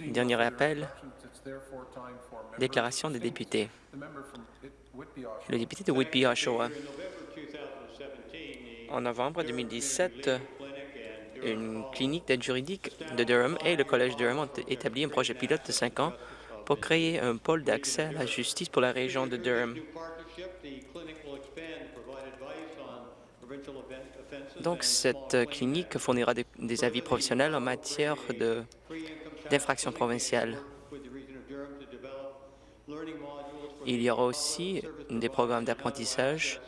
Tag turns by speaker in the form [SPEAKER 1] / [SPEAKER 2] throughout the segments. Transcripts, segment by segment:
[SPEAKER 1] Dernier appel, déclaration des députés. Le député de Whitby-Oshawa. En novembre 2017, une clinique d'aide juridique de Durham et le Collège Durham ont établi un projet pilote de cinq ans pour créer un pôle d'accès à la justice pour la région de Durham. Donc, cette clinique fournira des, avis professionnels en matière d'infractions provinciales. Il y aura aussi des programmes d'apprentissage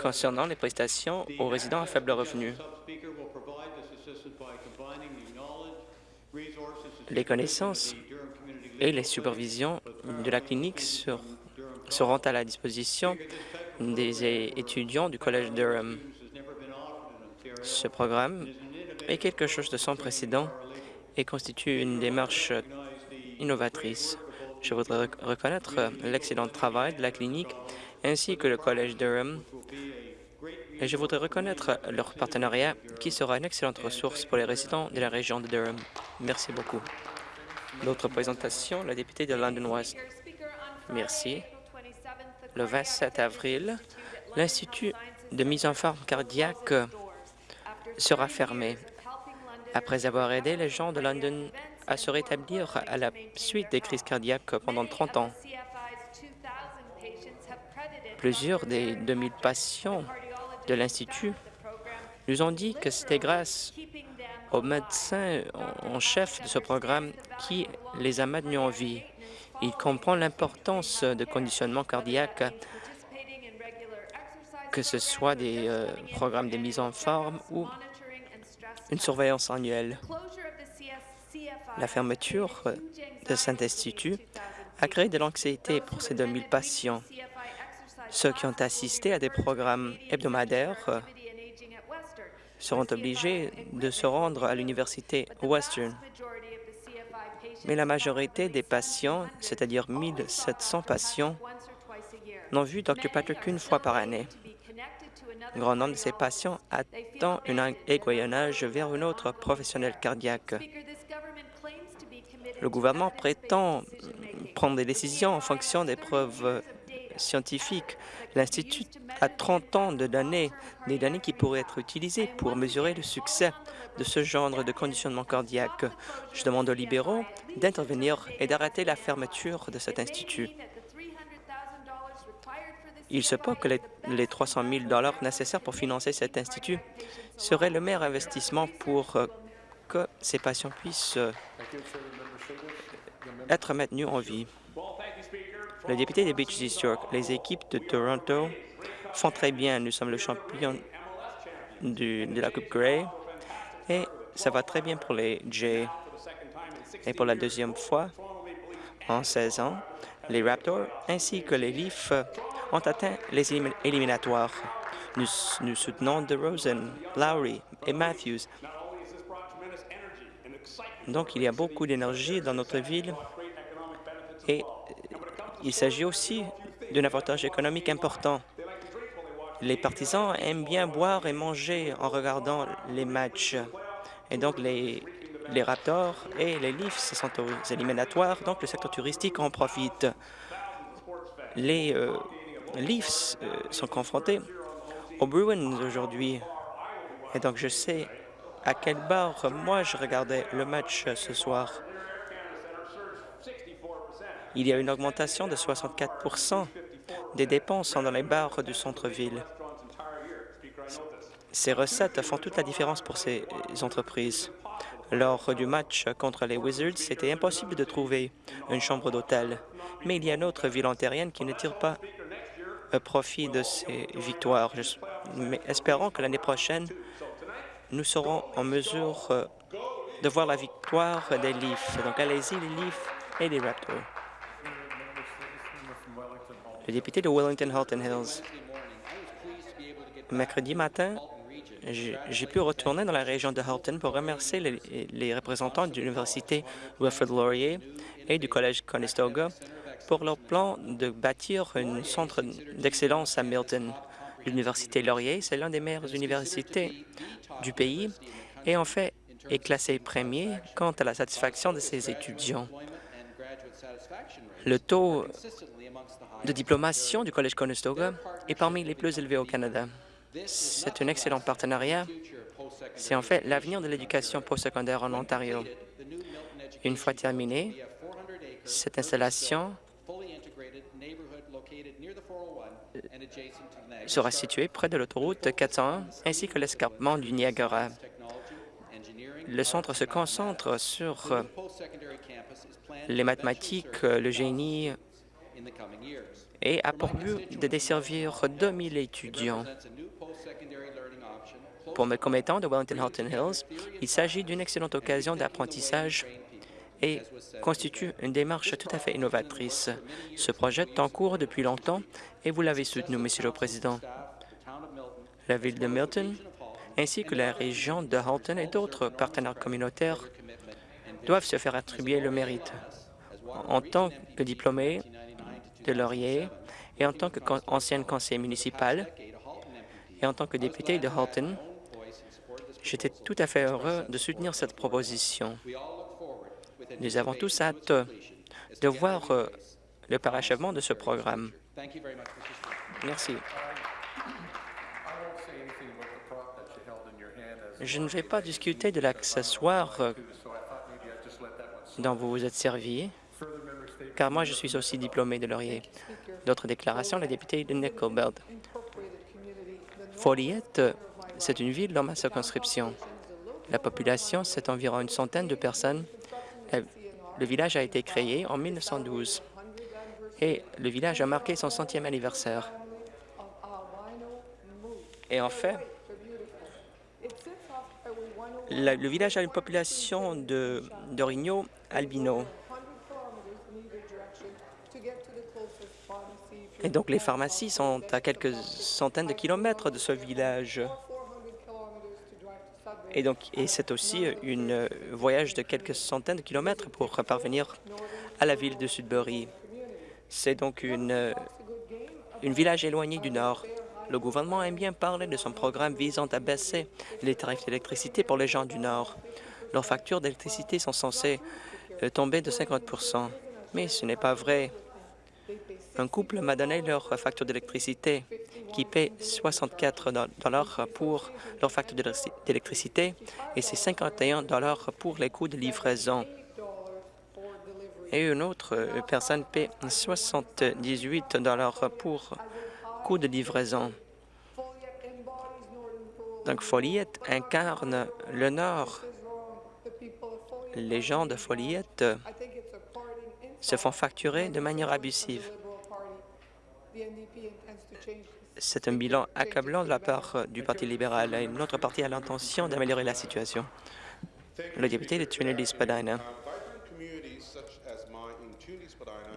[SPEAKER 1] concernant les prestations aux résidents à faible revenu. Les connaissances et les supervisions de la clinique seront à la disposition des étudiants du Collège Durham. Ce programme est quelque chose de sans précédent et constitue une démarche innovatrice. Je voudrais reconnaître l'excellent travail de la clinique ainsi que le Collège Durham et je voudrais reconnaître leur partenariat qui sera une excellente ressource pour les résidents de la région de Durham. Merci beaucoup. D'autres présentation, la députée de London West. Merci. Le 27 avril, l'Institut de mise en forme cardiaque sera fermé après avoir aidé les gens de London à se rétablir à la suite des crises cardiaques pendant 30 ans. Plusieurs des 2000 patients de l'Institut nous ont dit que c'était grâce au médecin en chef de ce programme qui les a maintenus en vie. Il comprend l'importance de conditionnement cardiaque, que ce soit des euh, programmes de mise en forme ou une surveillance annuelle. La fermeture de cet institut a créé de l'anxiété pour ces 2000 patients. Ceux qui ont assisté à des programmes hebdomadaires seront obligés de se rendre à l'université Western. Mais la majorité des patients, c'est-à-dire 1700 patients, n'ont vu Dr. Patrick qu'une fois par année. Un grand nombre de ces patients attend un aiguillonnage vers un autre professionnel cardiaque. Le gouvernement prétend prendre des décisions en fonction des preuves scientifiques. L'Institut a 30 ans de données, des données qui pourraient être utilisées pour mesurer le succès de ce genre de conditionnement cardiaque. Je demande aux libéraux d'intervenir et d'arrêter la fermeture de cet institut. Il se peut que les, 300 000 nécessaires pour financer cet institut seraient le meilleur investissement pour euh, que ces patients puissent euh, être maintenus en vie. Le député de Beach East York, les équipes de Toronto font très bien. Nous sommes le champion de la Coupe Grey et ça va très bien pour les Jays. Et pour la deuxième fois en 16 ans, les Raptors ainsi que les Leafs ont atteint les éliminatoires. Nous, nous soutenons DeRozan, Lowry et Matthews. Donc, il y a beaucoup d'énergie dans notre ville et il s'agit aussi d'un avantage économique important. Les partisans aiment bien boire et manger en regardant les matchs. Et donc, les, les Raptors et les Leafs sont aux éliminatoires, donc le secteur touristique en profite. Les euh, Leafs euh, sont confrontés aux Bruins aujourd'hui. Et donc, je sais à quel bar moi je regardais le match ce soir. Il y a une augmentation de 64% des dépenses dans les bars du centre-ville. Ces recettes font toute la différence pour ces entreprises. Lors du match contre les Wizards, c'était impossible de trouver une chambre d'hôtel. Mais il y a une autre ville ontarienne qui ne tire pas profit de ces victoires. Mais espérons que l'année prochaine, nous serons en mesure euh, de voir la victoire des Leafs. Donc allez-y, les Leafs et les Raptors. Le député de Wellington-Halton Hills. Mercredi matin, j'ai pu retourner dans la région de Halton pour remercier les, représentants de l'Université Wilfrid Laurier et du Collège Conestoga pour leur plan de bâtir un centre d'excellence à Milton. L'Université Laurier, c'est l'une des meilleures universités du pays et en fait est classé premier quant à la satisfaction de ses étudiants. Le taux de diplomation du Collège Conestoga est parmi les plus élevés au Canada. C'est un excellent partenariat. C'est en fait l'avenir de l'éducation postsecondaire en Ontario. Une fois terminée, cette installation sera située près de l'autoroute 401 ainsi que l'escarpement du Niagara. Le centre se concentre sur les mathématiques, le génie et a pour but de desservir 2000 étudiants. Pour mes commettants de Wellington-Halton Hills, il s'agit d'une excellente occasion d'apprentissage et constitue une démarche tout à fait innovatrice. Ce projet est en cours depuis longtemps et vous l'avez soutenu, Monsieur le Président. La Ville de Milton ainsi que la région de Halton et d'autres partenaires communautaires doivent se faire attribuer le mérite. En tant que diplômé de Laurier et en tant qu'ancienne conseillère municipale et en tant que député de Halton, j'étais tout à fait heureux de soutenir cette proposition. Nous avons tous hâte de voir euh, le parachèvement de ce programme. Merci. Je ne vais pas discuter de l'accessoire euh, dont vous vous êtes servi, car moi, je suis aussi diplômé de Laurier. D'autres déclarations, la députée de Nickelbelt. Folliette, c'est une ville dans ma circonscription. La population, c'est environ une centaine de personnes. Le village a été créé en 1912 et le village a marqué son centième anniversaire. Et en fait, le village a une population d'orignaux albino. Et donc, les pharmacies sont à quelques centaines de kilomètres de ce village. Et donc, c'est aussi un voyage de quelques centaines de kilomètres pour parvenir à la ville de Sudbury. C'est donc une, une village éloigné du nord. Le gouvernement aime bien parler de son programme visant à baisser les tarifs d'électricité pour les gens du Nord. Leurs factures d'électricité sont censées euh, tomber de 50 mais ce n'est pas vrai. Un couple m'a donné leur facture d'électricité qui paie 64 dollars pour leur facture d'électricité et c'est 51 dollars pour les coûts de livraison. Et une autre euh, personne paie 78 dollars pour de livraison. Donc, Foliette incarne le Nord. Les gens de Foliette se font facturer de manière abusive. C'est un bilan accablant de la part du Parti libéral et notre parti a l'intention d'améliorer la situation. Le député de Trinity-Spadina.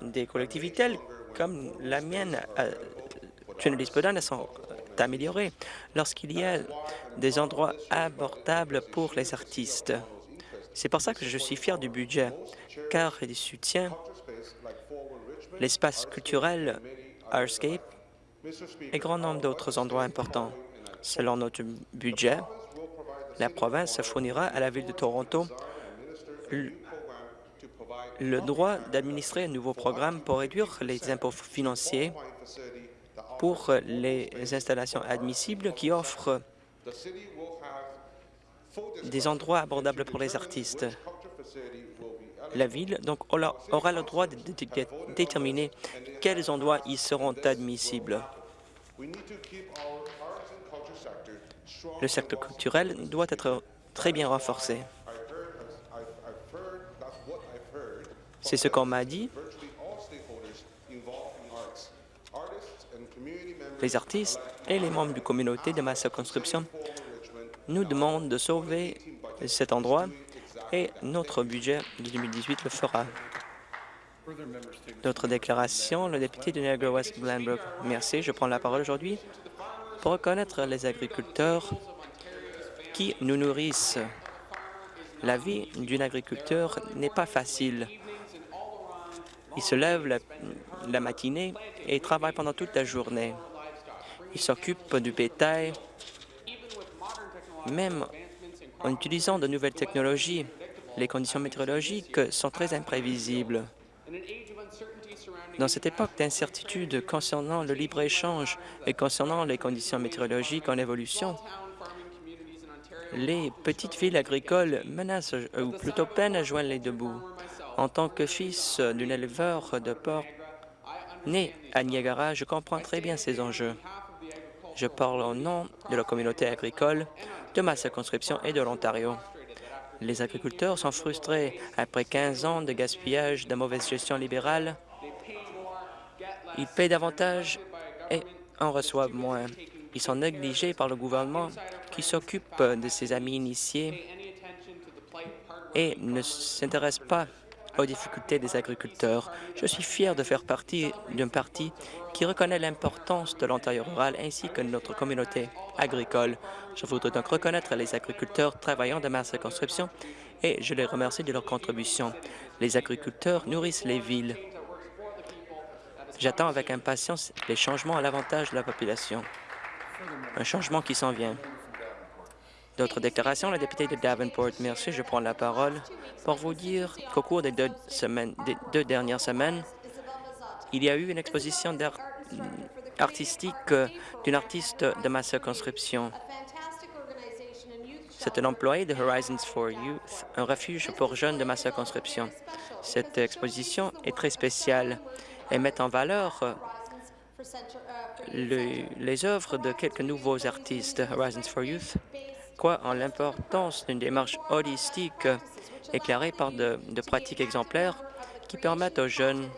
[SPEAKER 1] Des collectivités comme la mienne euh, Trinity Spadina sont améliorées lorsqu'il y a des endroits abordables pour les artistes. C'est pour ça que je suis fier du budget, car il soutient l'espace culturel Artscape et grand nombre d'autres endroits importants. Selon notre budget, la province fournira à la Ville de Toronto le droit d'administrer un nouveau programme pour réduire les impôts financiers pour les installations admissibles qui offrent des endroits abordables pour les artistes. La Ville donc, aura le droit de déterminer quels endroits y seront admissibles. Le secteur culturel doit être très bien renforcé. C'est ce qu'on m'a dit les artistes et les membres de communauté de ma circonscription nous demandent de sauver cet endroit et notre budget de 2018 le fera. D'autres déclarations, le député de Niagara-West Glanbrook. Merci. Je prends la parole aujourd'hui pour reconnaître les agriculteurs qui nous nourrissent. La vie d'un agriculteur n'est pas facile. Il se lève la, la matinée et travaille pendant toute la journée. Il s'occupe du bétail. Même En utilisant de nouvelles technologies, les conditions météorologiques sont très imprévisibles. Dans cette époque d'incertitude concernant le libre-échange et concernant les conditions météorologiques en évolution, les petites villes agricoles menacent, ou plutôt peinent à joindre les deux bouts. En tant que fils d'un éleveur de porc né à Niagara, je comprends très bien ces enjeux. Je parle au nom de la communauté agricole, de ma circonscription et de l'Ontario. Les agriculteurs sont frustrés après 15 ans de gaspillage, de mauvaise gestion libérale. Ils paient davantage et en reçoivent moins. Ils sont négligés par le gouvernement qui s'occupe de ses amis initiés et ne s'intéresse pas aux difficultés des agriculteurs. Je suis fier de faire partie d'un parti qui reconnaît l'importance de l'Ontario rural ainsi que de notre communauté agricole. Je voudrais donc reconnaître les agriculteurs travaillant de ma circonscription et je les remercie de leur contribution. Les agriculteurs nourrissent les villes. J'attends avec impatience les changements à l'avantage de la population. Un changement qui s'en vient. D'autres déclarations, la députée de Davenport. Merci, je prends la parole pour vous dire qu'au cours des deux, dernières semaines, il y a eu une exposition artistique euh, d'une artiste de ma circonscription. C'est un employé de Horizons for Youth, un refuge pour jeunes de ma circonscription. Cette exposition est très spéciale. Elle met en valeur euh, le, les œuvres de quelques nouveaux artistes Horizons for Youth en l'importance d'une démarche holistique éclairée par de, pratiques exemplaires qui permettent aux jeunes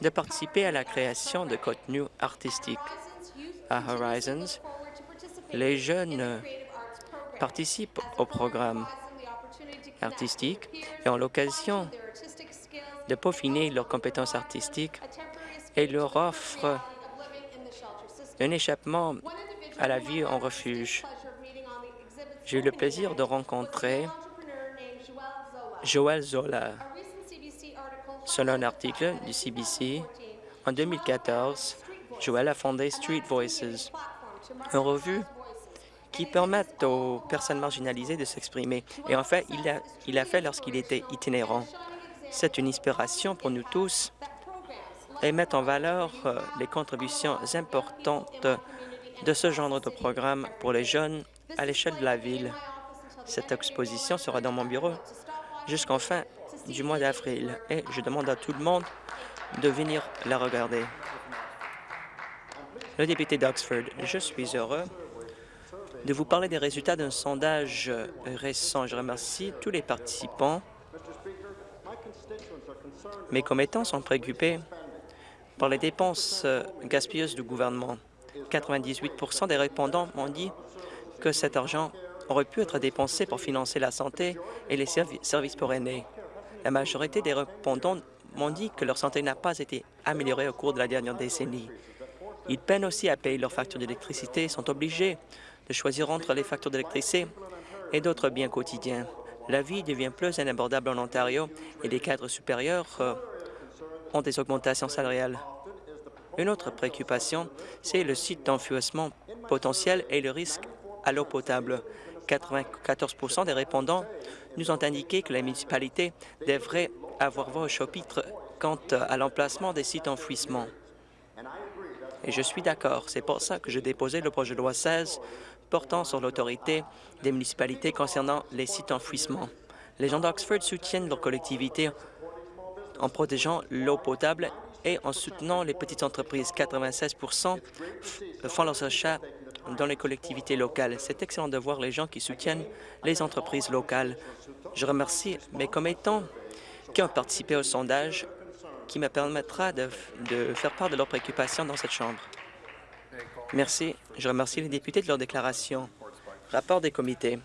[SPEAKER 1] de participer à la création de contenus artistiques. À Horizons, les jeunes participent au programme artistique et ont l'occasion de peaufiner leurs compétences artistiques et leur offrent un échappement à la vie en refuge. J'ai eu le plaisir de rencontrer Joël Zola. Selon un article du CBC, en 2014, Joël a fondé Street Voices, une revue qui permet aux personnes marginalisées de s'exprimer. Et en fait, il a, il a fait lorsqu'il était itinérant. C'est une inspiration pour nous tous et met en valeur euh, les contributions importantes de ce genre de programme pour les jeunes à l'échelle de la ville. Cette exposition sera dans mon bureau jusqu'en fin du mois d'avril et je demande à tout le monde de venir la regarder. Le député d'Oxford, je suis heureux de vous parler des résultats d'un sondage récent. Je remercie tous les participants. Mes commettants sont préoccupés par les dépenses gaspilleuses du gouvernement. 98% des répondants m'ont dit que cet argent aurait pu être dépensé pour financer la santé et les services pour aînés. La majorité des répondants m'ont dit que leur santé n'a pas été améliorée au cours de la dernière décennie. Ils peinent aussi à payer leurs factures d'électricité et sont obligés de choisir entre les factures d'électricité et d'autres biens quotidiens. La vie devient plus inabordable en Ontario et les cadres supérieurs euh, ont des augmentations salariales. Une autre préoccupation, c'est le site d'enfouissement potentiel et le risque à l'eau potable. 94% des répondants nous ont indiqué que la municipalité devrait avoir voix au chapitre quant à l'emplacement des sites d'enfouissement. Et je suis d'accord. C'est pour ça que j'ai déposé le projet de loi 16 portant sur l'autorité des municipalités concernant les sites d'enfouissement. Les gens d'Oxford soutiennent leur collectivité en protégeant l'eau potable et en soutenant les petites entreprises. 96% font leurs achats dans les collectivités locales. C'est excellent de voir les gens qui soutiennent les entreprises locales. Je remercie mes commettants qui ont participé au sondage qui me permettra de, de faire part de leurs préoccupations dans cette Chambre. Merci. Je remercie les députés de leur déclaration. Rapport des comités.